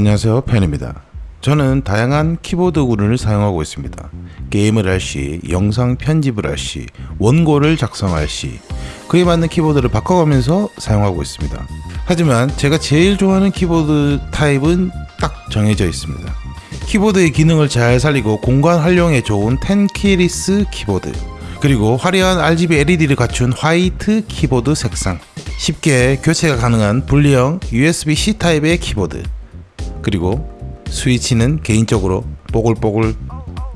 안녕하세요. 팬입니다. 저는 다양한 키보드군을 사용하고 있습니다. 게임을 할 시, 영상 편집을 할 시, 원고를 작성할 시 그에 맞는 키보드를 바꿔가면서 사용하고 있습니다. 하지만 제가 제일 좋아하는 키보드 타입은 딱 정해져 있습니다. 키보드의 기능을 잘 살리고 공간 활용에 좋은 tenkeyless 키보드 그리고 화려한 RGB LED를 갖춘 화이트 키보드 색상 쉽게 교체가 가능한 분리형 USB-C 타입의 키보드 그리고 스위치는 개인적으로 뽀글뽀글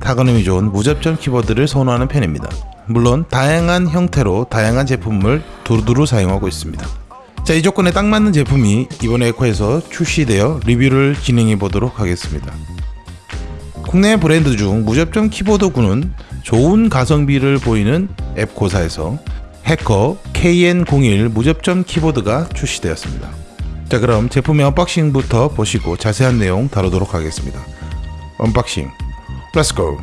타건음이 좋은 무접점 키보드를 선호하는 편입니다. 물론 다양한 형태로 다양한 제품을 두루두루 사용하고 있습니다. 자, 이 조건에 딱 맞는 제품이 이번 에코에서 출시되어 리뷰를 진행해 보도록 하겠습니다. 국내 브랜드 중 무접점 키보드군은 좋은 가성비를 보이는 앱코사에서 해커 KN01 무접점 키보드가 출시되었습니다. 자 그럼 제품의 unboxing부터 보시고 자세한 내용 다루도록 하겠습니다. unboxing go!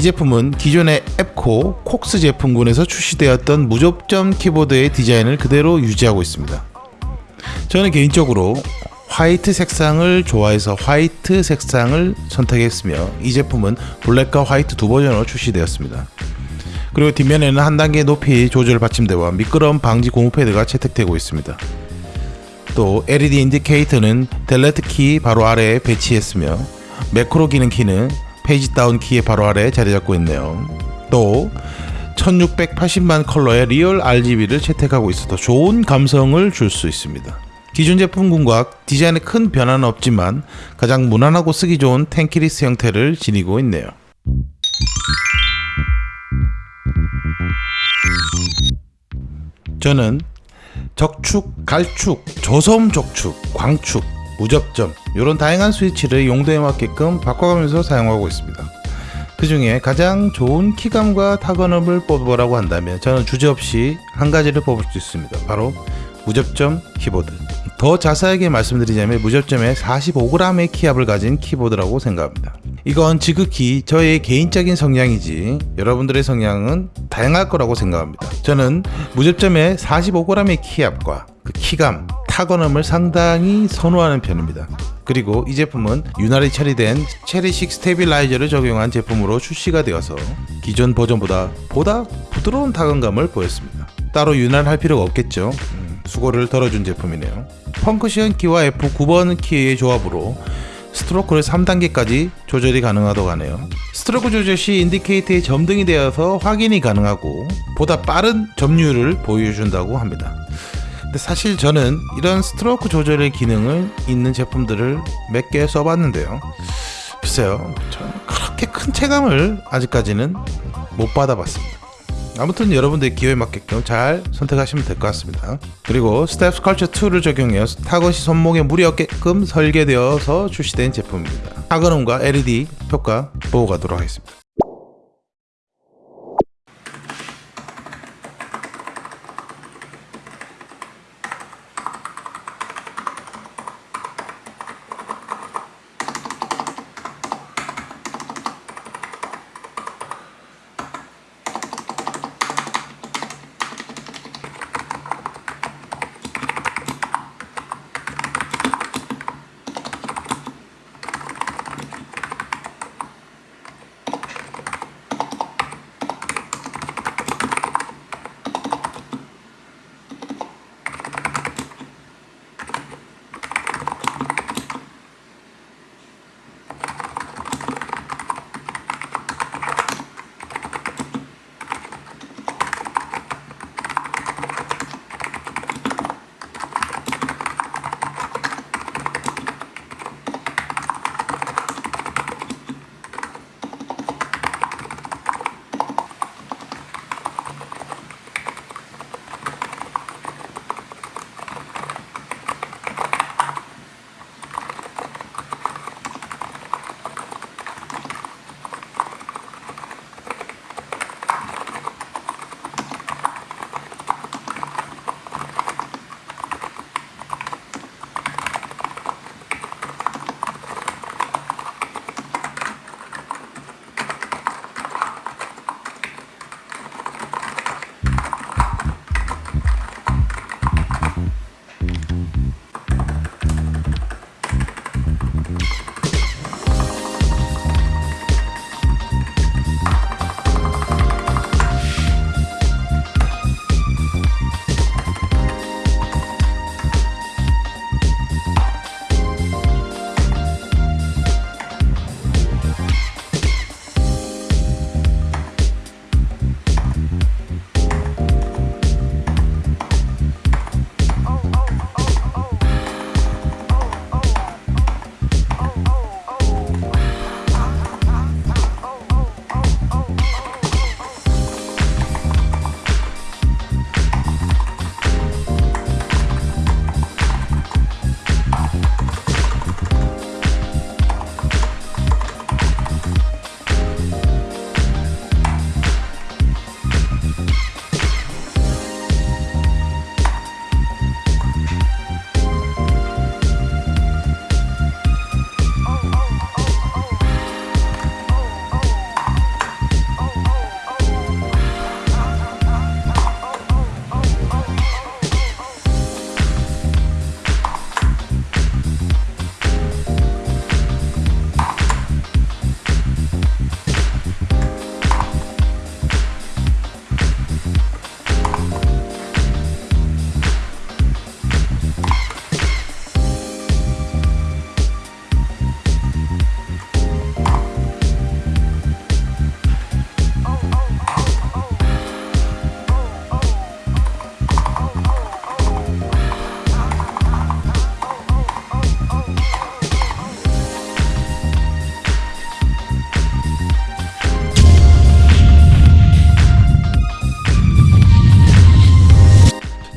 이 제품은 기존의 앱코 콕스 제품군에서 출시되었던 무접점 키보드의 디자인을 그대로 유지하고 있습니다. 저는 개인적으로 화이트 색상을 좋아해서 화이트 색상을 선택했으며 이 제품은 블랙과 화이트 두 버전으로 출시되었습니다. 그리고 뒷면에는 한 단계 높이 조절 받침대와 미끄럼 방지 고무 패드가 채택되고 있습니다. 또 LED 인디케이터는 delete 키 바로 아래에 배치했으며 매크로 기능 키는 page down 키의 바로 아래 자리 잡고 있네요. 또 1680만 컬러의 real RGB를 채택하고 있어서 좋은 감성을 줄 수 있습니다. 기존 제품군과 디자인에 큰 변화는 없지만 가장 무난하고 쓰기 좋은 tenkeyless 형태를 지니고 있네요. 저는 적축, 갈축, 저소음 적축, 광축, 무접점 이런 다양한 스위치를 용도에 맞게끔 바꿔가면서 사용하고 있습니다. 그 중에 가장 좋은 키감과 타건업을 뽑으라고 한다면 저는 주저없이 한 가지를 뽑을 수 있습니다. 바로 무접점 키보드. 더 자세하게 말씀드리자면 무접점에 45g의 키압을 가진 키보드라고 생각합니다. 이건 지극히 저의 개인적인 성향이지 여러분들의 성향은 다양할 거라고 생각합니다. 저는 무접점에 45g의 키압과 그 키감, 타건음을 상당히 선호하는 편입니다. 그리고 이 제품은 윤활이 처리된 체리식 stabilizer를 적용한 제품으로 출시가 되어서 기존 버전보다 보다 부드러운 타건감을 보였습니다. 따로 윤활할 필요가 없겠죠. 음, 수고를 덜어준 제품이네요. function 키와 F9번 키의 조합으로 스트로크를 3단계까지 조절이 가능하다고 하네요. 스트로크 조절 시 indicator에 점등이 되어서 확인이 가능하고 보다 빠른 점유율을 보여준다고 합니다. 근데 사실 저는 이런 스트로크 조절의 기능을 있는 제품들을 몇 개 써봤는데요. 글쎄요, 그렇게 큰 체감을 아직까지는 못 받아봤습니다. 아무튼 여러분들 기호에 맞게끔 잘 선택하시면 될 것 같습니다. 그리고 step sculpture 2를 적용해 타건 시 손목에 무리 없게끔 설계되어서 출시된 제품입니다. 타건음과 LED 효과 보고 가도록 하겠습니다.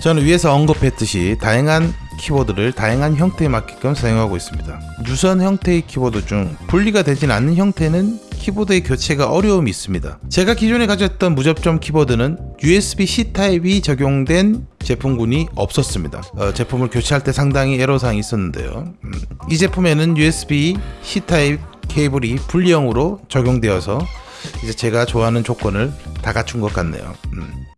저는 위에서 언급했듯이 다양한 키보드를 다양한 형태에 맞게끔 사용하고 있습니다. 유선 형태의 키보드 중 분리가 되진 않는 형태는 키보드의 교체가 어려움이 있습니다. 제가 기존에 가졌던 무접점 키보드는 USB-C 타입이 적용된 제품군이 없었습니다. 어, 제품을 교체할 때 상당히 애로사항이 있었는데요. 음, 이 제품에는 USB-C 타입 케이블이 분리형으로 적용되어서 이제 제가 좋아하는 조건을 다 갖춘 것 같네요. 음.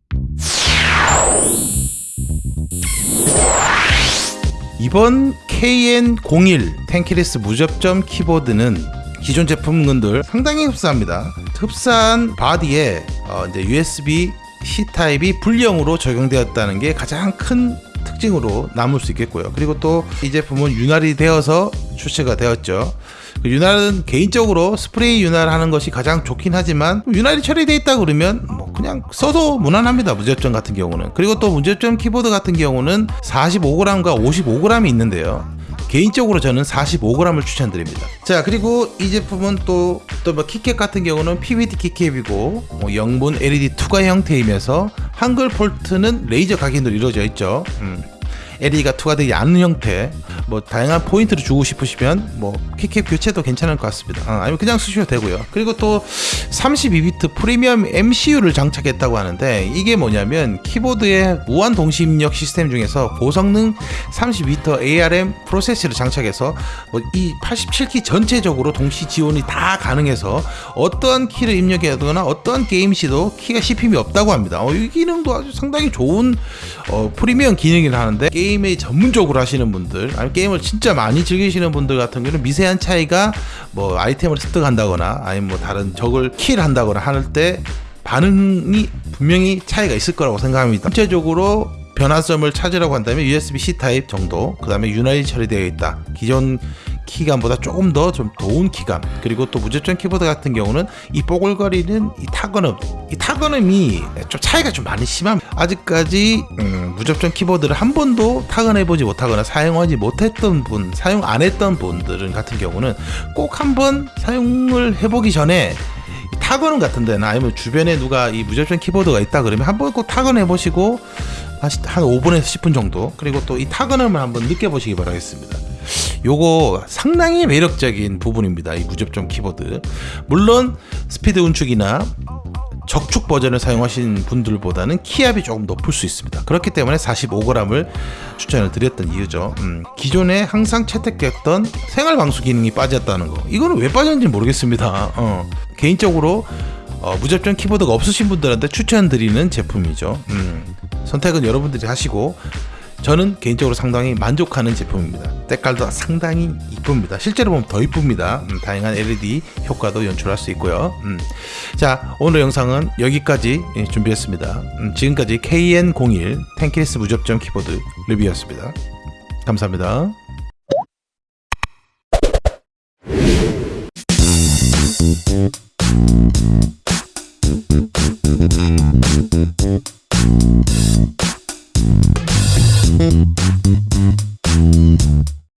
이번 KN01 tenkeyless 무접점 키보드는 기존 제품군들 상당히 흡사합니다. 흡사한 바디에 어, 이제 USB C 타입이 분리형으로 적용되었다는 게 가장 큰 특징으로 남을 수 있겠고요. 그리고 또 이 제품은 윤활이 되어서 출시가 되었죠. 그 윤활은 개인적으로 스프레이 윤활하는 것이 가장 좋긴 하지만 윤활이 처리되어 있다 그러면 뭐 그냥 써도 무난합니다 무접점 같은 경우는 그리고 또 무접점 키보드 같은 경우는 45g과 55g이 있는데요 개인적으로 저는 45g을 추천드립니다. 자 그리고 이 제품은 또 또뭐 keycap 같은 경우는 PVD 키캡이고 뭐 영문 LED 투과 형태이면서 한글 폰트는 레이저 각인으로 이루어져 있죠. 음. LED가 투과되지 않는 형태 뭐 다양한 포인트를 주고 싶으시면 뭐 keycap 교체도 괜찮을 것 같습니다. 아, 아니면 그냥 쓰셔도 되고요. 그리고 또 32비트 프리미엄 MCU를 장착했다고 하는데 이게 뭐냐면 키보드의 무한 동시 입력 시스템 중에서 고성능 32비트 ARM 프로세서를 장착해서 뭐 이 87키 전체적으로 동시 지원이 다 가능해서 어떠한 키를 입력해도나 어떠한 게임 시도 키가 씹힘이 없다고 합니다. 어, 이 기능도 아주 상당히 좋은 어, 프리미엄 기능이라 하는데 게임에 전문적으로 하시는 분들 아니면 게임을 진짜 많이 즐기시는 분들 같은 경우는 미세한 차이가 뭐 아이템을 습득한다거나 아니면 뭐 다른 적을 킬한다거나 할 때 반응이 분명히 차이가 있을 거라고 생각합니다. 전체적으로 변화점을 찾으라고 한다면 USB-C 타입 정도, 그 다음에 윤활이 처리되어 있다. 기존 키감보다 조금 더좀 좋은 키감 그리고 또 무접점 키보드 같은 경우는 이 뽀글거리는 이 타건음 이 타건음이 좀 차이가 좀 많이 심합니다 아직까지 음, 무접점 키보드를 한 번도 타건해보지 못하거나 사용하지 못했던 분 사용 안 했던 분들은 같은 경우는 꼭 한번 사용을 해보기 전에 타건샵 같은 데나 아니면 주변에 누가 이 무접점 키보드가 있다 그러면 한번 꼭 타건해 보시고 한 5분에서 10분 정도 그리고 또 이 타건음을 한번 느껴보시기 바라겠습니다 요거 상당히 매력적인 부분입니다. 이 무접점 키보드. 물론 스피드 은축이나 적축 버전을 사용하신 분들보다는 키압이 조금 높을 수 있습니다. 그렇기 때문에 45g을 추천을 드렸던 이유죠. 음, 기존에 항상 채택됐던 생활 방수 기능이 빠졌다는 거. 이거는 왜 빠졌는지 모르겠습니다. 어, 개인적으로 어, 무접점 키보드가 없으신 분들한테 추천드리는 제품이죠. 음, 선택은 여러분들이 하시고 저는 개인적으로 상당히 만족하는 제품입니다. 색깔도 상당히 이쁩니다. 실제로 보면 더 이쁩니다. 음, 다양한 LED 효과도 연출할 수 있고요. 음. 자 오늘 영상은 여기까지 예, 준비했습니다. 음, 지금까지 KN01 텐키리스 무접점 키보드 리뷰였습니다. 감사합니다. Mm-hmm.